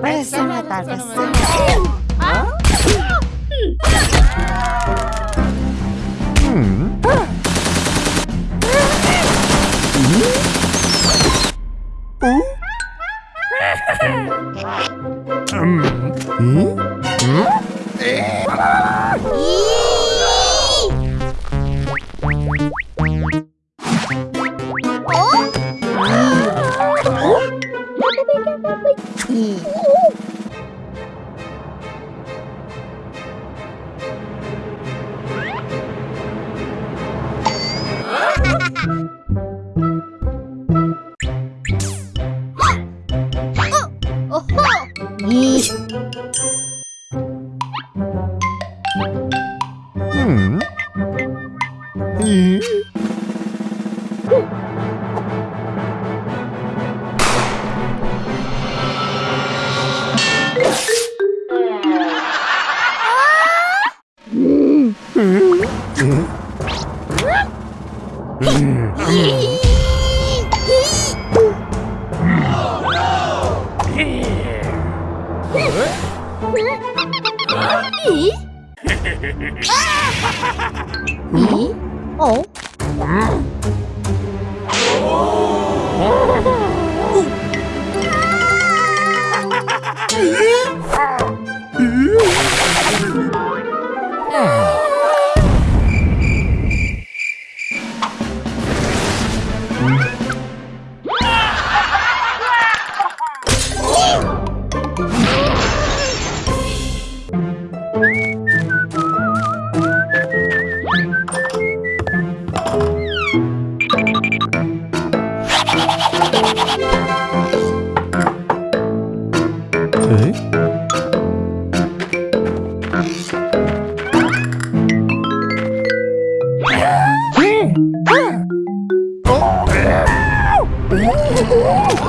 Pra cima, tá? Hum. Hum? 아니 응? 哦。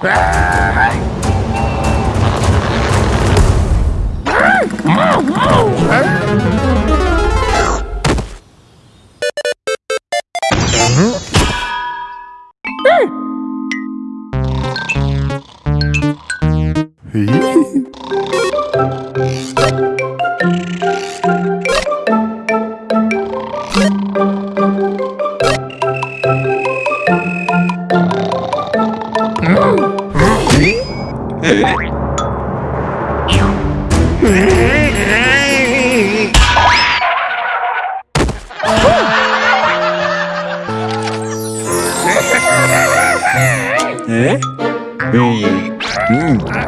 Ah! Hmm. Eh? Mm. mm.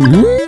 嗯。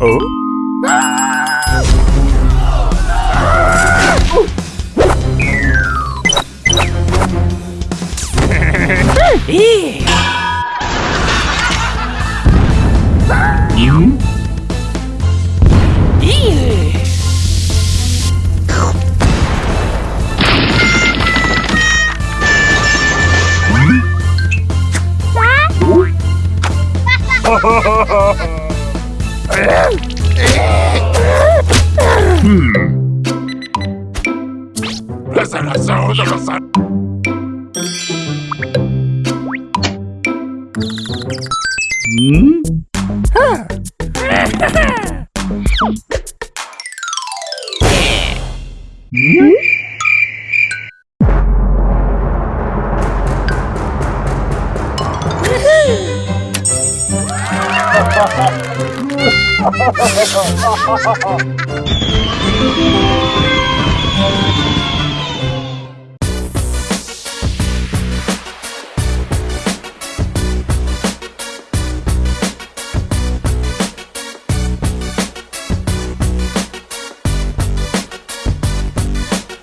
Oh? らさおどろさんはあ Mm-hmm. ハハハハ